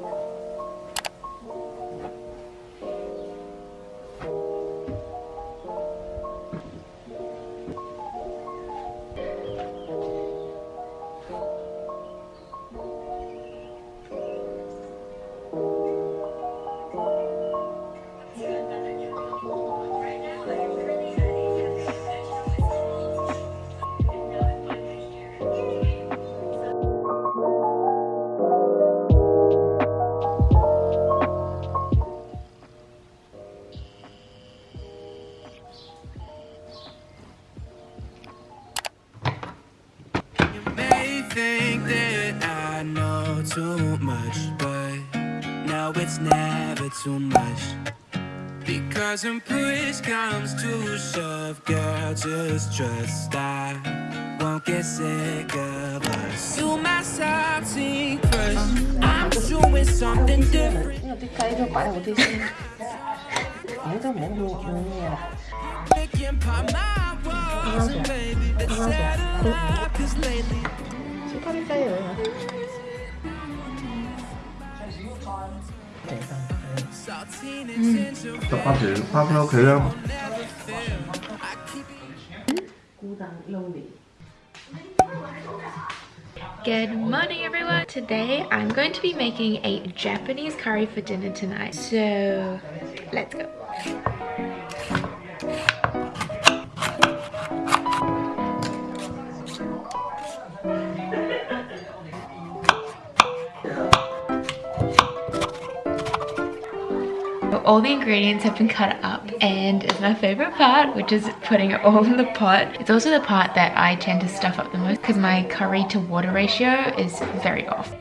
嗯 too much, but now it's never too much. Because when push comes to shove, girl, just trust I won't get sick of us. You my salty crush, I'm doing something different. 음. Good morning everyone! Today I'm going to be making a Japanese curry for dinner tonight. So let's go! All the ingredients have been cut up and it's my favorite part which is putting it all in the pot. It's also the part that I tend to stuff up the most because my curry to water ratio is very off.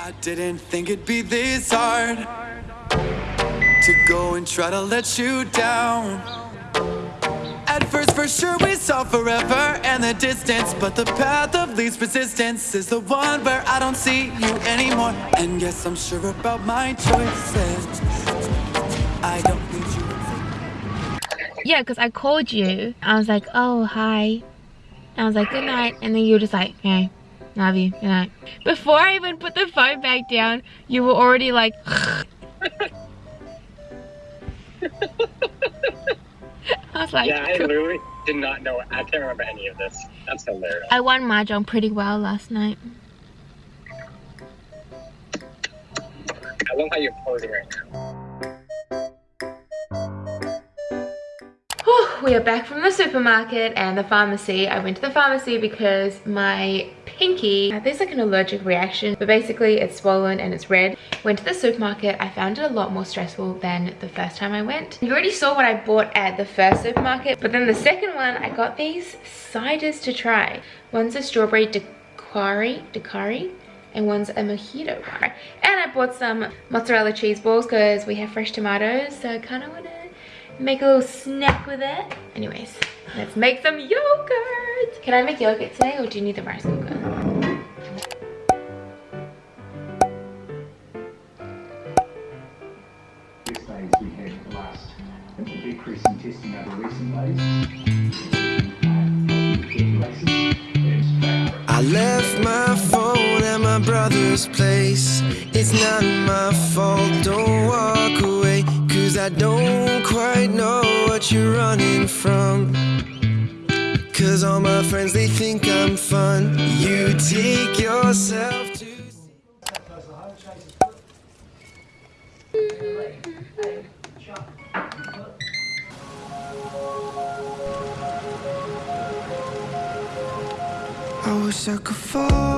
I didn't think it'd be this hard to go and try to let you down. At first, for sure, we saw forever and the distance, but the path of least resistance is the one where I don't see you anymore. And yes, I'm sure about my choices. I don't need you. Yeah, because I called you. I was like, oh, hi. I was like, good night. And then you were just like, hey, love you, good night. Before I even put the phone back down, you were already like, I was like, Yeah, I literally did not know. I can't remember any of this. That's hilarious. I won Mahjong pretty well last night. I love how you're posing right now. We are back from the supermarket and the pharmacy. I went to the pharmacy because my pinky, uh, there's like an allergic reaction, but basically it's swollen and it's red. Went to the supermarket, I found it a lot more stressful than the first time I went. You already saw what I bought at the first supermarket, but then the second one, I got these ciders to try. One's a strawberry daiquiri, daiquiri, and one's a mojito bar. And I bought some mozzarella cheese balls because we have fresh tomatoes, so I kind of want to make a little snack with it. Anyways, let's make some yogurt. Can I make yogurt today or do you need the rice cooker? This days we had last decrease in testing over recent days. I left my phone at my brother's place. It's not my fault, don't walk away. Cause I don't quite know what you're running from. Cause all my friends, they think I'm fun. You take yourself to. I wish I could fall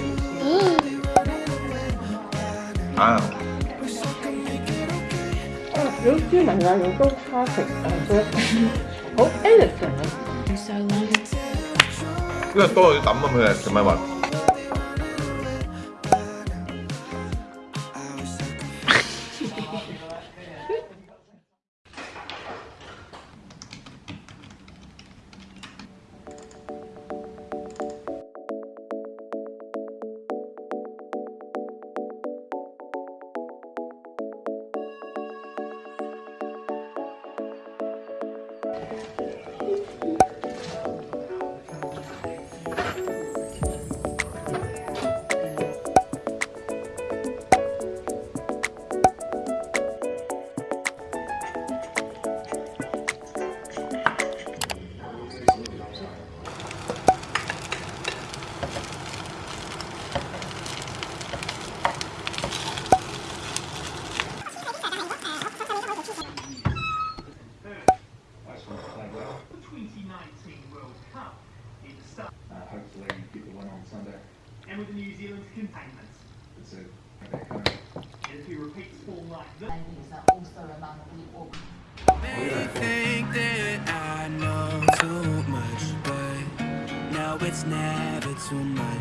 有啲咪啊，用刀叉食啊，好 ex 嘅。今日多咗抌啊，佢啊，做咩話？This, think that I know too much, but now it's never too much.